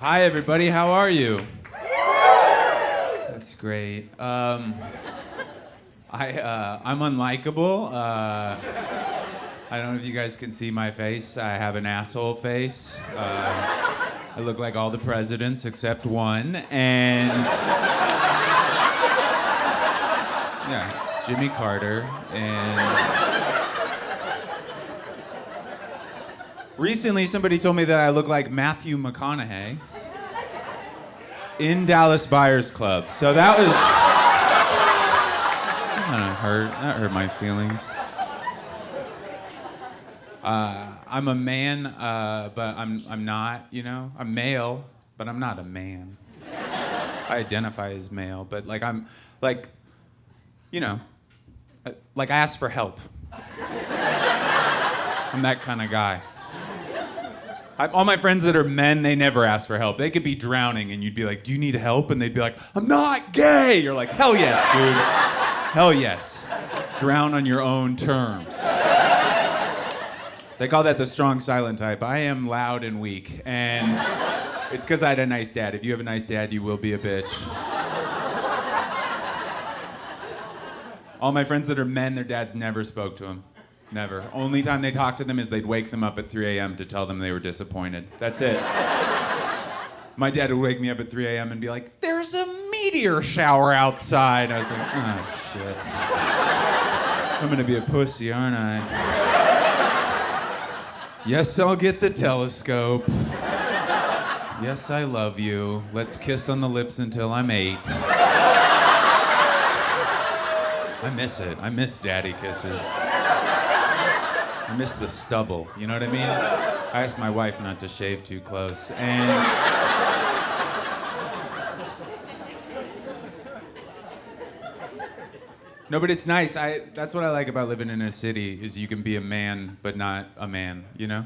Hi, everybody. How are you? That's great. Um, I, uh, I'm unlikable. Uh, I don't know if you guys can see my face. I have an asshole face. Uh, I look like all the presidents except one. And yeah, it's Jimmy Carter. And recently somebody told me that I look like Matthew McConaughey in Dallas Buyers Club. So that was of hurt. That hurt my feelings. Uh, I'm a man, uh, but I'm I'm not. You know, I'm male, but I'm not a man. I identify as male, but like I'm like, you know, uh, like I ask for help. I'm that kind of guy. I, all my friends that are men, they never ask for help. They could be drowning, and you'd be like, "Do you need help?" And they'd be like, "I'm not gay." You're like, "Hell yes, dude. Hell yes. Drown on your own terms." They call that the strong silent type. I am loud and weak, and it's because I had a nice dad. If you have a nice dad, you will be a bitch. All my friends that are men, their dads never spoke to them. Never. Only time they talked to them is they'd wake them up at 3 a.m. to tell them they were disappointed. That's it. My dad would wake me up at 3 a.m. and be like, There's a meteor shower outside. I was like, Oh, shit. I'm gonna be a pussy, aren't I? Yes, I'll get the telescope. Yes, I love you. Let's kiss on the lips until I'm eight. I miss it. I miss daddy kisses. I miss the stubble. You know what I mean? I asked my wife not to shave too close. And. No, but it's nice. I that's what I like about living in a city is you can be a man but not a man, you know?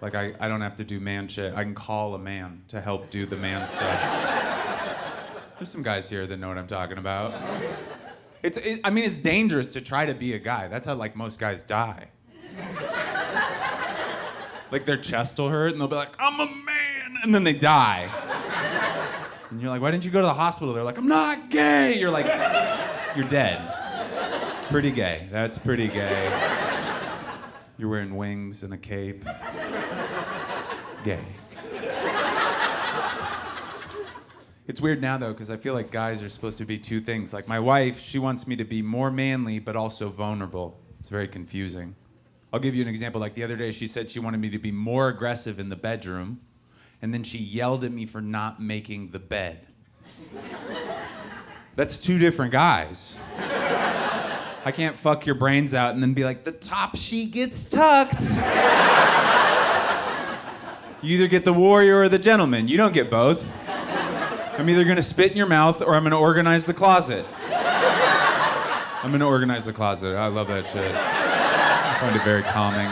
Like I, I don't have to do man shit. I can call a man to help do the man stuff. There's some guys here that know what I'm talking about. It's, it, I mean, it's dangerous to try to be a guy. That's how like most guys die. like their chest will hurt, and they'll be like, "I'm a man," and then they die. And you're like, "Why didn't you go to the hospital?" They're like, "I'm not gay." You're like, "You're dead." Pretty gay. That's pretty gay. You're wearing wings and a cape. Gay. It's weird now though, because I feel like guys are supposed to be two things. Like my wife, she wants me to be more manly, but also vulnerable. It's very confusing. I'll give you an example. Like the other day, she said she wanted me to be more aggressive in the bedroom, and then she yelled at me for not making the bed. That's two different guys. I can't fuck your brains out and then be like, the top sheet gets tucked. you either get the warrior or the gentleman. You don't get both. I'm either gonna spit in your mouth or I'm gonna organize the closet. I'm gonna organize the closet. I love that shit. I find it very calming.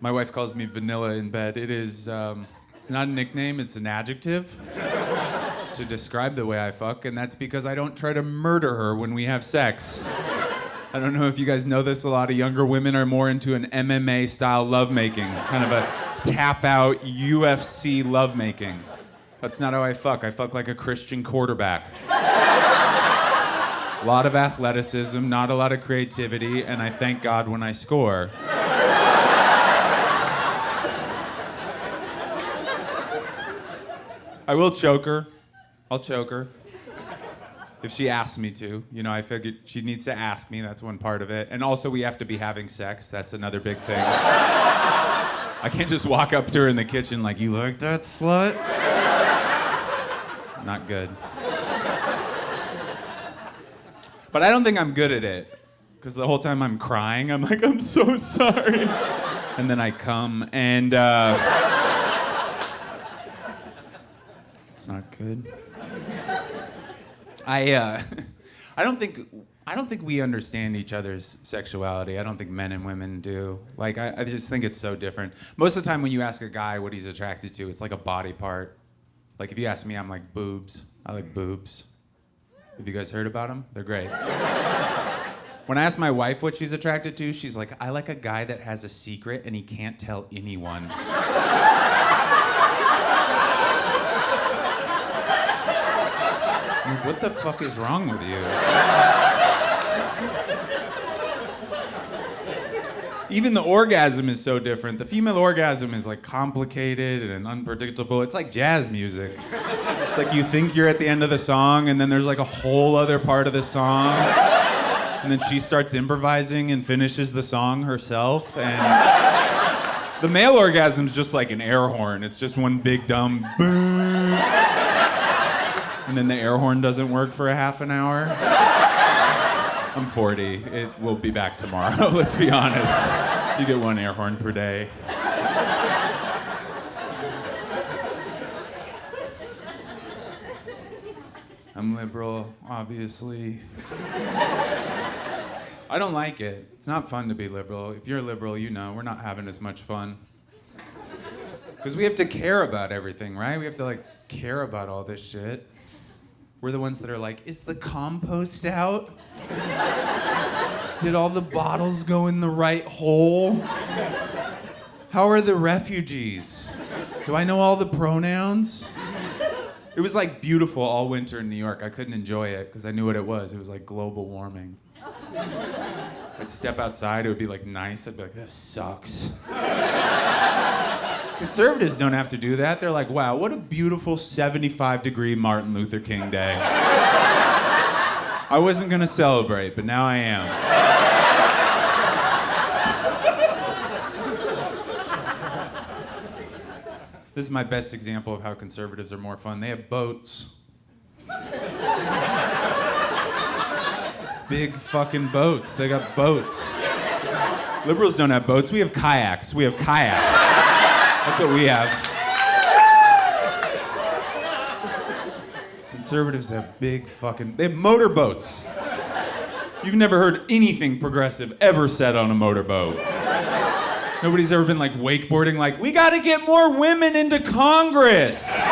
My wife calls me vanilla in bed. It is, um, it's not a nickname, it's an adjective to describe the way I fuck, and that's because I don't try to murder her when we have sex. I don't know if you guys know this, a lot of younger women are more into an MMA style lovemaking, kind of a tap out UFC lovemaking. That's not how I fuck. I fuck like a Christian quarterback. a lot of athleticism, not a lot of creativity, and I thank God when I score. I will choke her. I'll choke her. If she asks me to. You know, I figured she needs to ask me. That's one part of it. And also, we have to be having sex. That's another big thing. I can't just walk up to her in the kitchen like, you like that slut? Not good. But I don't think I'm good at it. Because the whole time I'm crying, I'm like, I'm so sorry. And then I come, and uh, it's not good. I, uh, I don't think I don't think we understand each other's sexuality. I don't think men and women do. Like, I, I, just think it's so different. Most of the time, when you ask a guy what he's attracted to, it's like a body part. Like, if you ask me, I'm like boobs. I like boobs. Have you guys heard about them? They're great. When I ask my wife what she's attracted to, she's like, I like a guy that has a secret and he can't tell anyone. What the fuck is wrong with you? Even the orgasm is so different. The female orgasm is like complicated and unpredictable. It's like jazz music. It's like you think you're at the end of the song, and then there's like a whole other part of the song. And then she starts improvising and finishes the song herself. And the male orgasm is just like an air horn. It's just one big dumb boom. And then the air horn doesn't work for a half an hour. I'm 40. It will be back tomorrow, let's be honest. You get one air horn per day. I'm liberal, obviously. I don't like it. It's not fun to be liberal. If you're liberal, you know we're not having as much fun. Because we have to care about everything, right? We have to like care about all this shit. We're the ones that are like, is the compost out? Did all the bottles go in the right hole? How are the refugees? Do I know all the pronouns? It was like beautiful all winter in New York. I couldn't enjoy it because I knew what it was. It was like global warming. I'd step outside, it would be like nice. I'd be like, this sucks. Conservatives don't have to do that. They're like, wow, what a beautiful 75 degree Martin Luther King Day. I wasn't gonna celebrate, but now I am. This is my best example of how conservatives are more fun. They have boats. Big fucking boats. They got boats. Liberals don't have boats. We have kayaks. We have kayaks. That's what we have. Conservatives have big fucking. They have motorboats. You've never heard anything progressive ever said on a motorboat. Nobody's ever been like wakeboarding, like, we gotta get more women into Congress.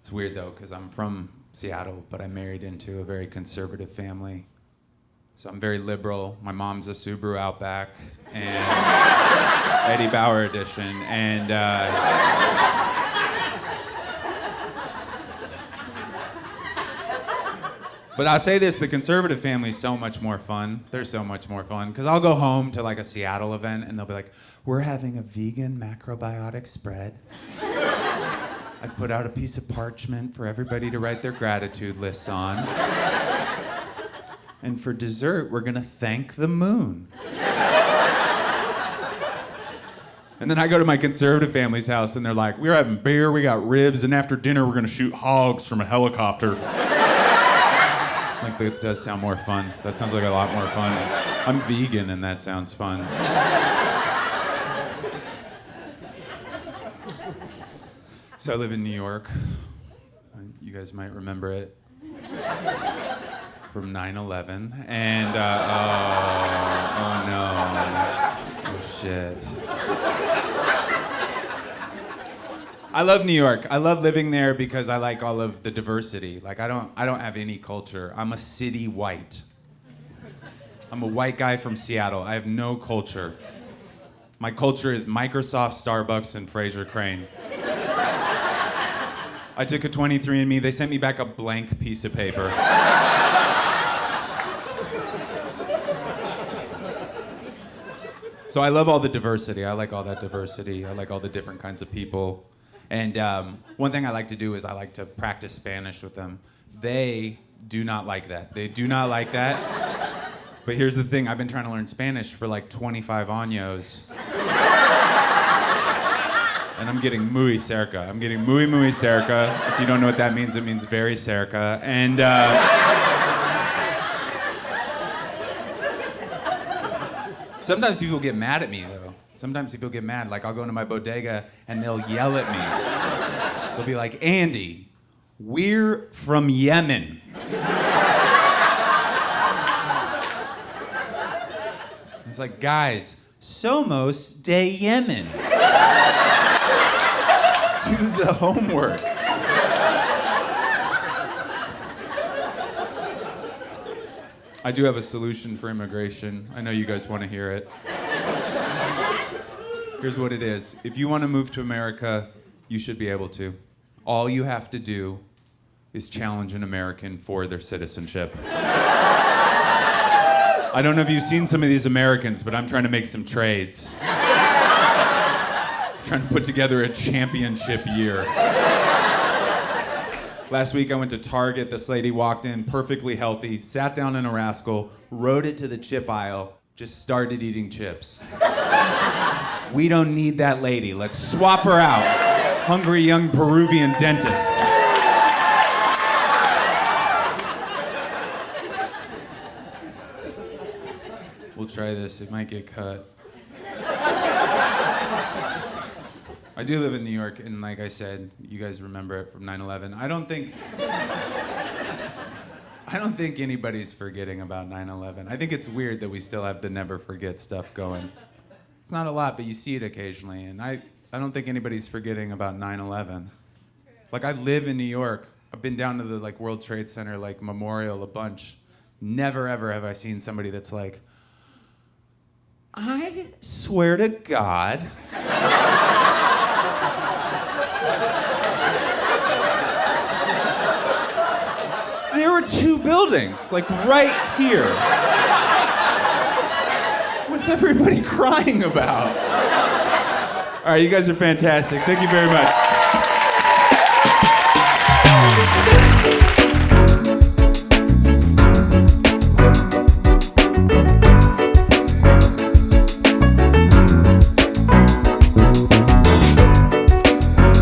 It's weird though, because I'm from Seattle, but I married into a very conservative family. So I'm very liberal. My mom's a Subaru Outback and Eddie Bauer edition. And uh, But I'll say this: the conservative family is so much more fun. They're so much more fun because I'll go home to like a Seattle event and they'll be like, "We're having a vegan macrobiotic spread." I've put out a piece of parchment for everybody to write their gratitude lists on. And for dessert, we're gonna thank the moon. And then I go to my conservative family's house and they're like, we're having beer, we got ribs, and after dinner, we're gonna shoot hogs from a helicopter. like, that does sound more fun. That sounds like a lot more fun. I'm vegan and that sounds fun. So I live in New York. You guys might remember it from 9 11. And, uh, oh, oh no. Oh shit. I love New York. I love living there because I like all of the diversity. Like I don't I don't have any culture. I'm a city white. I'm a white guy from Seattle. I have no culture. My culture is Microsoft, Starbucks, and Frasier Crane. I took a 23andMe. They sent me back a blank piece of paper. So I love all the diversity. I like all that diversity. I like all the different kinds of people. And um, one thing I like to do is I like to practice Spanish with them. They do not like that. They do not like that. But here's the thing I've been trying to learn Spanish for like 25 años. And I'm getting muy cerca. I'm getting muy, muy cerca. If you don't know what that means, it means very cerca. And. Uh, Sometimes people get mad at me though. Sometimes people get mad. Like I'll go into my bodega and they'll yell at me. They'll be like, Andy, we're from Yemen. It's like, guys, somos de Yemen. Do the homework. I do have a solution for immigration. I know you guys want to hear it. Here's what it is if you want to move to America, you should be able to. All you have to do is challenge an American for their citizenship. I don't know if you've seen some of these Americans, but I'm trying to make some trades. trying to put together a championship year. Last week I went to Target. This lady walked in perfectly healthy, sat down in a rascal, rode it to the chip aisle, just started eating chips. we don't need that lady. Let's swap her out. Hungry young Peruvian dentist. We'll try this. It might get cut. I do live in New York, and like I said, you guys remember it from 9/11. I don't think. I don't think anybody's forgetting about 9/11. I think it's weird that we still have the never forget stuff going. It's not a lot, but you see it occasionally, and I, I don't think anybody's forgetting about 9/11. Like I live in New York. I've been down to the like World Trade Center like memorial a bunch. Never ever have I seen somebody that's like, I swear to God. two buildings, like right here. What's everybody crying about? All right, you guys are fantastic. Thank you very much.